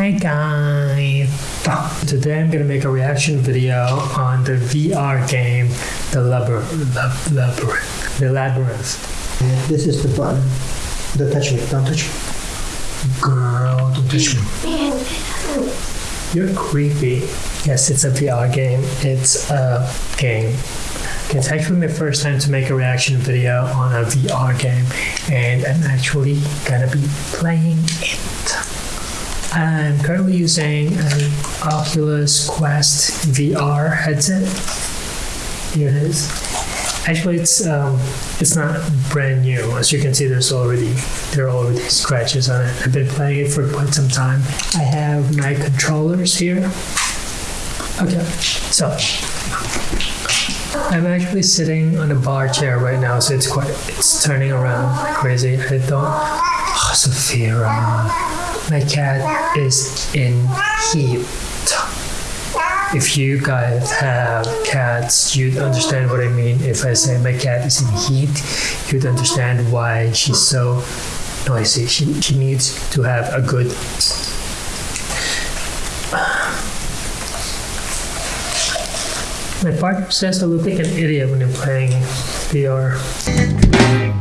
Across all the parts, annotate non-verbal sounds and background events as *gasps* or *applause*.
Hi guys! Today I'm gonna make a reaction video on the VR game, The Labyrinth. Labyrinth. The Labyrinth. Yeah, this is the button. Don't touch me. Don't touch me. Girl, don't touch me. You're creepy. Yes, it's a VR game. It's a game. It's actually my first time to make a reaction video on a VR game, and I'm actually gonna be playing it. I'm currently using an Oculus Quest VR headset. Here it is. Actually, it's um, it's not brand new. As you can see, there's already there are already scratches on it. I've been playing it for quite some time. I have my controllers here. Okay, so I'm actually sitting on a bar chair right now, so it's quite it's turning around crazy. I don't. Oh, Sophia, my cat is in heat. If you guys have cats, you'd understand what I mean. If I say my cat is in heat, you'd understand why she's so noisy. She, she needs to have a good. My partner says I look like an idiot when I'm playing VR.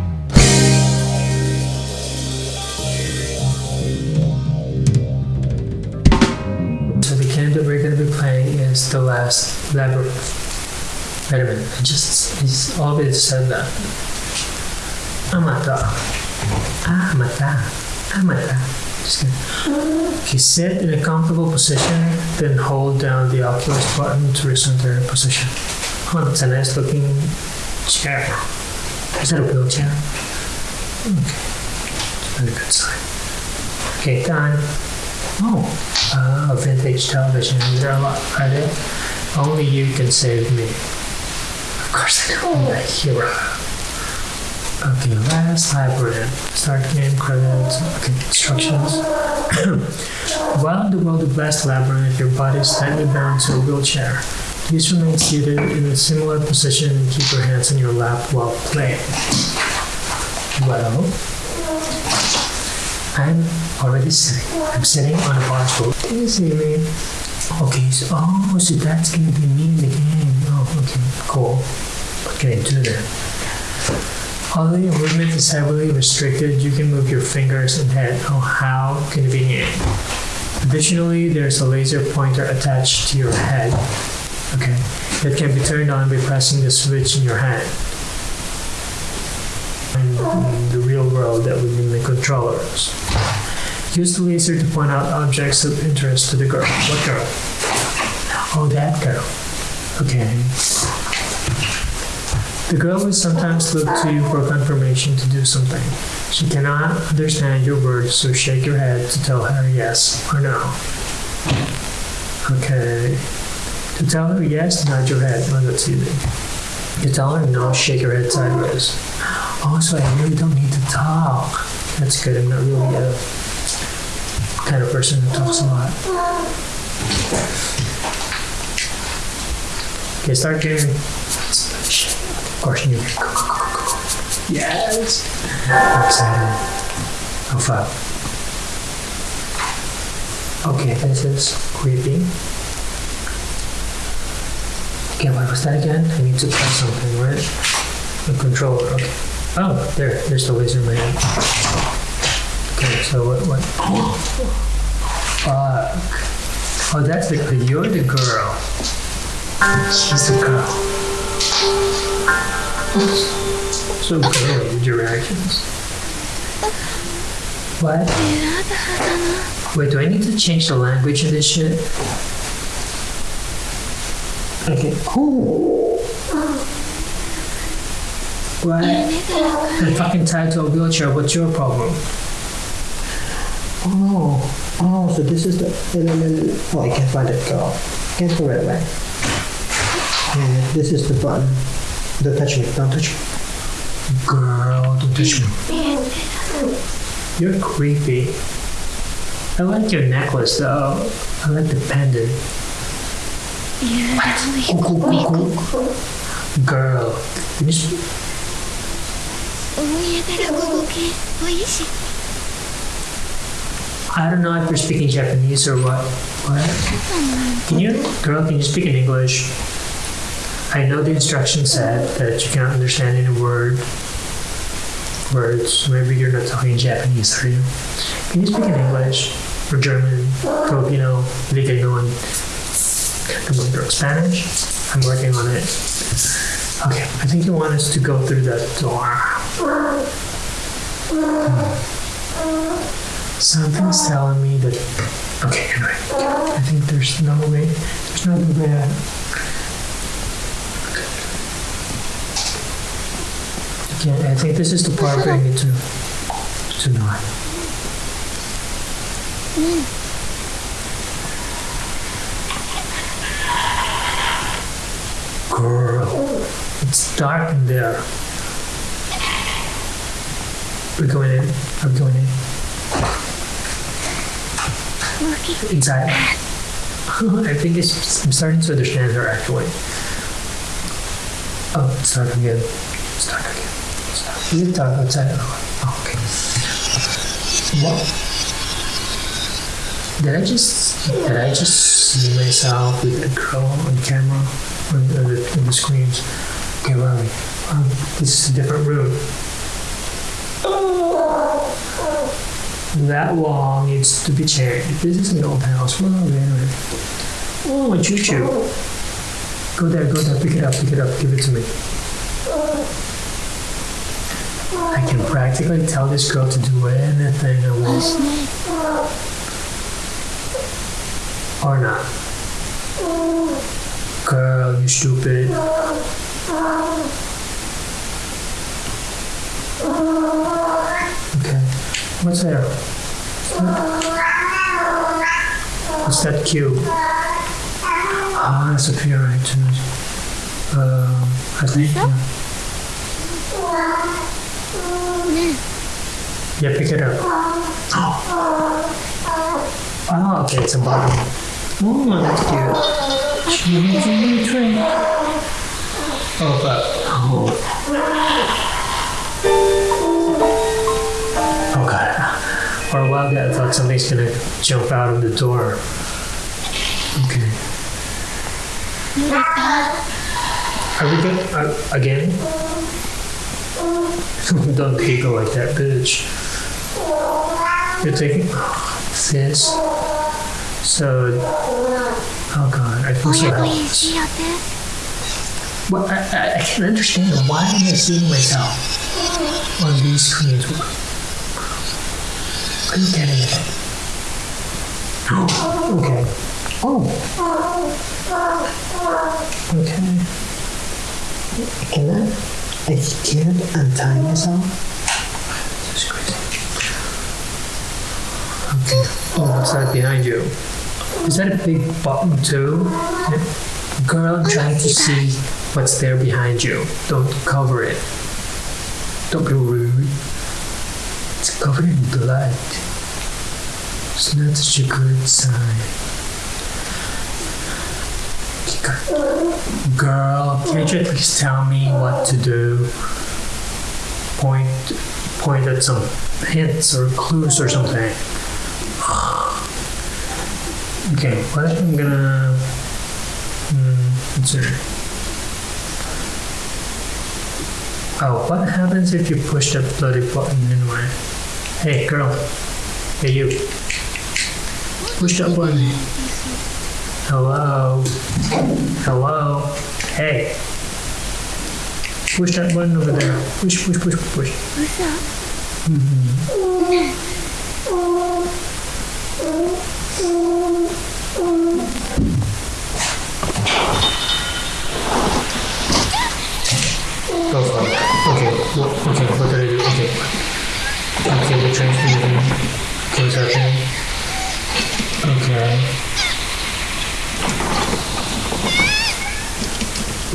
That we're going to be playing is The Last Labyrinth. Wait a minute, I just, he's always said that. Amata. Ah, Amata. Ah, Amata. Just kidding. Okay, sit in a comfortable position, then hold down the Oculus button to resume their position. Oh, that's a nice looking chair. Is that a wheelchair? Okay. Very good sign. Okay, done. Oh, uh, a vintage television. Is there a lot? Are there? Only you can save me. Of course I know. I'm a hero. Okay, last labyrinth. Start game credits. Okay, instructions. *coughs* While in the world of Last Labyrinth, your body is tightly bound to a wheelchair. Please remain seated in a similar position and keep your hands in your lap while playing. Well, I'm already sitting. I'm sitting on a bar stool. Me? Okay, so, oh, so that's gonna be me in the game. Oh, okay, cool. What can I do then? Although your movement is heavily restricted, you can move your fingers and head. Oh, how convenient. Additionally, there's a laser pointer attached to your head. Okay, that can be turned on by pressing the switch in your hand. In the real world, that would mean the controllers. Use the laser to point out objects of interest to the girl. What girl? Oh, that girl. Okay. The girl will sometimes look to you for confirmation to do something. She cannot understand your words, so shake your head to tell her yes or no. Okay. To tell her yes, nod your head. Oh, that's easy. To tell her no, shake your head sideways. Oh, I really don't need talk. That's good. I'm not really a kind of person who talks a lot. Okay, start game. Of course, you. Yes. I'm excited. Oh fuck. Okay, this is creepy. Okay, what was that again? I need to press something, right? The controller. Okay. Oh, there. There's the laser man. Okay, so what? What? Fuck. Oh, that's the. You're the girl. She's the girl. So girly with your reactions. What? Wait, do I need to change the language of this shit? Okay. Oh. What? I'm fucking tied to a wheelchair. What's your problem? Oh, oh, so this is the. No, no, no, no. Oh, I can't find it, girl. Can't go right away. Yeah, this is the button. Don't touch me. Don't touch me. Girl, don't touch me. You're creepy. I like your necklace though. I like the pendant. Cool, cool, cool, cool. Girl, I don't know if you're speaking Japanese or what. What? Can you, girl, can you speak in English? I know the instructions said that you cannot understand any word, words. Maybe you're not talking Japanese, are you? Can you speak in English or German, Filipino, hindi kayo naman or Spanish? I'm working on it. Okay, I think you want us to go through that door. Something's telling me that. Okay, anyway. I think there's no way. There's no other way out. Okay, I think this is the part where I need to to know. Girl, it's dark in there. We're going in. I'm going in. Inside. I think it's, I'm starting to understand her actually. Oh, start again. Start again. Start. You talk outside. Oh, okay. What? Did I just did I just see myself with a girl on camera on the, on the, on the screens? Okay, we? Um, this is a different room. That wall needs to be changed. This is an old house. Where are we anyway? Oh, a choo-choo. Go there, go there, pick it up, pick it up, give it to me. I can practically tell this girl to do anything I want. Or not. Girl, you stupid. Okay. What's there? What's that cube? Ah, that's a pure iTunes. Um, I think. Yeah. yeah, pick it up. Oh, *gasps* okay, it's a bottle. Oh, that's cute. She needs a new drink. Oh, but. Oh, For a while there, I thought somebody's gonna jump out of the door. Okay. Are we good? Uh, again? *laughs* Don't giggle like that, bitch. You're taking this. So, oh god, I feel so helpless. Well, I, I, I can't understand why am I seeing myself on these screens? Are you getting it? okay. Oh. Okay. Can I? I can't untie myself. This is crazy. Okay. Oh, what's that behind you? Is that a big button too? Girl, I'm trying to see what's there behind you. Don't cover it. Don't be rude. Covered in blood. It's not such a good sign. Girl, can't you at least tell me what to do? Point, point at some hints or clues or something. Okay, what I'm gonna hmm, consider. Oh, what happens if you push that bloody button anyway? Hey, girl. Hey, you. Push that button. Hello. Hello. Hey. Push that button over there. Push, push, push, push. Go for it. Okay, wh- okay, what did I do? Okay. Okay, the. Okay, what's happening? Okay.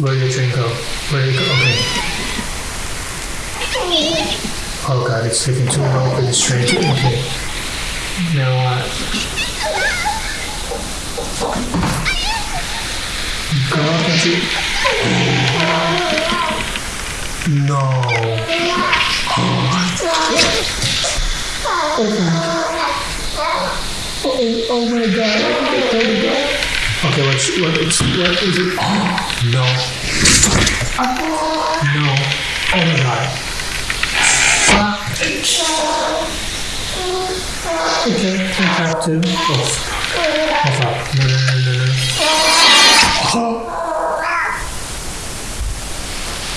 Where did the train go? Where did it go? Okay. Oh god, it's taking too long for this train to okay. Now what? Girl, can't you? No. Oh, oh my god. Okay, what, it's, what is it? Oh, no. No. Oh my god. Okay, I have to. Oh, oh fuck. No, no, no, no, no. Oh.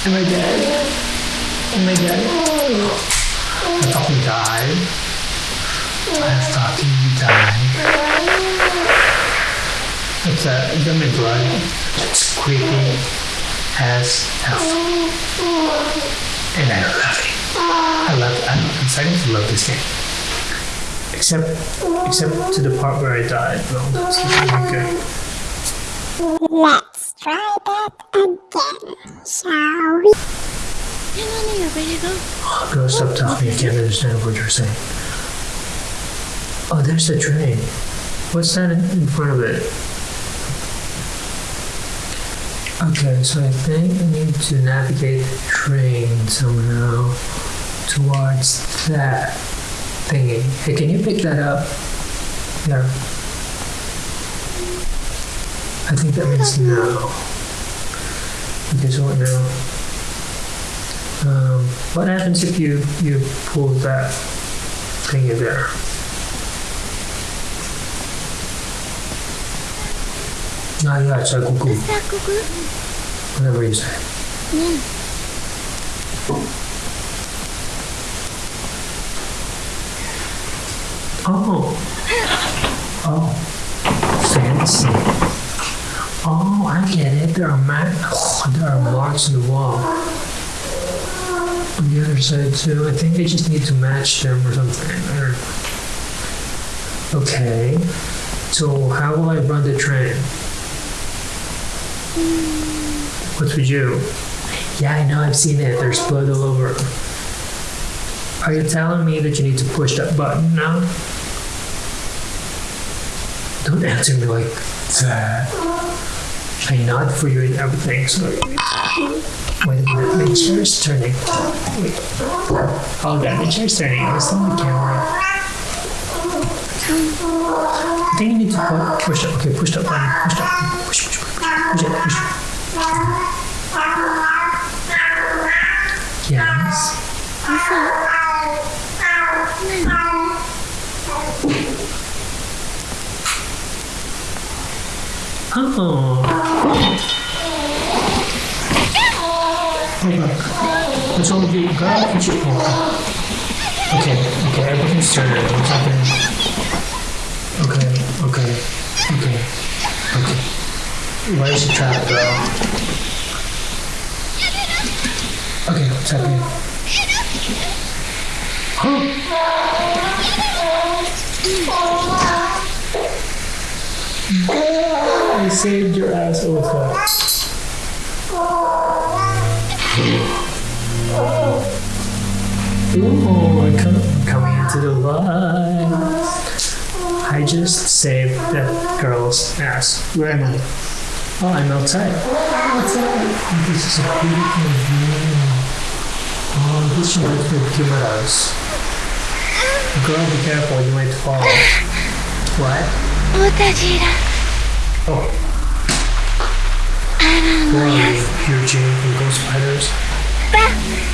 Am I dead? Am I dead? I fucking died. I fucking died. It's a lemon blood. It's creepy as hell. And I love it. I love it. I'm I'm starting to love this game. Except except to the part where I died. Well, that's really good. Let's try that again, shall we? Hang on here, ready to go? Oh, girl, stop talking. I can't understand what you're saying. Oh, there's the train. What's that in, front of it? Okay, so I think I need to navigate the train somehow towards that thingy. Hey, can you pick that up? There. I think that means no. Okay, so what now? Um, what happens if you, you pull that thingy there? Ah, yeah, it's a cuckoo. Is that cuckoo? Whatever you say. Yeah. Oh. Oh. Fancy. Oh, I get it. There are, ma- oh, *sighs* there are marks in the wall. On the other side too. I think I just need to match them or something. Okay. So how will I run the train? What would you? Yeah, I know. I've seen it. There's blood all over. Are you telling me that you need to push that button now? Don't answer me like that. I nod for you and everything, so. A minute, chair's turning. Wait. Oh god, the chair's turning. I was on the camera. I think you need to pu- push it. Okay, push button. Push button. Push, push, push, push. Push it, push it. Yes. Oh. Hold on. What's wrong with you? Girl, what you. Okay, okay, everything's turning. What's happening? Okay, okay, okay, okay. Why is she trapped, girl? Okay, what's happening? Huh? I saved your ass, Olga. Ooh, I come, coming into the light. I just saved that girl's ass. Where am I? Oh, I'm outside. Outside. This is a beautiful view. Oh, this reminds me of Kimura's. Girl, be careful, you might fall. What? Oh, Yes. Eugene from Ghost Fighters. *laughs*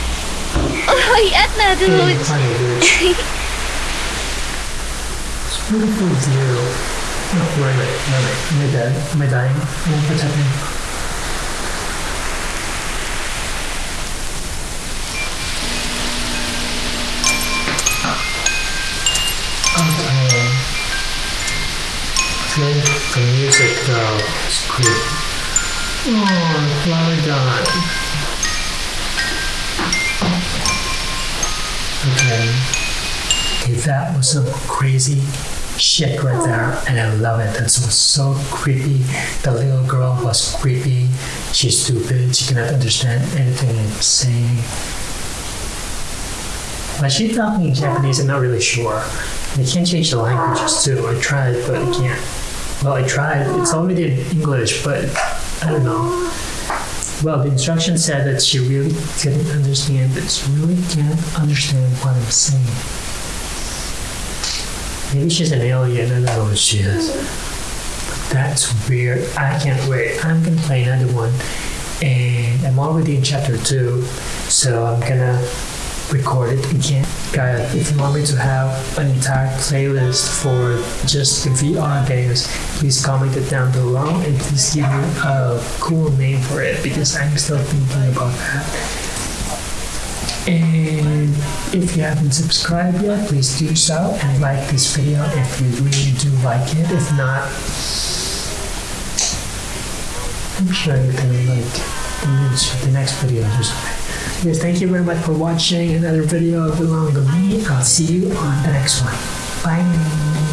Oh, yes. *laughs* It's beautiful view. No, oh, wait, wait, no, wait. Am I dead? Am I dying? Oh, what's happening? I think the music though is Oh, died. Okay. That was some crazy shit right there, and I love it. That was so creepy. The little girl was creepy. She's stupid. She cannot understand anything I'm saying. But she's talking in Japanese. I'm not really sure. I can't change the languages too. I tried, but I can't. Well, I tried. It's only in English, but I don't know. Well, the instruction said that she really couldn't understand, but she really can't understand what I'm saying. Maybe she's an alien. I don't know what she is. But that's weird. I can't wait. I'm gonna play another one, and I'm already in chapter two, so I'm gonna record it again. Guys, if you want me to have an entire playlist for just the VR games, please comment it down below and please give me a cool name for it because I'm still thinking about that. And if you haven't subscribed yet, please do so and like this video if you really do like it. If not, I'm sure you're gonna like the next, the next video or something. Yes, thank you very much for watching another video of Belong to Me. I'll see you on the next one. Bye.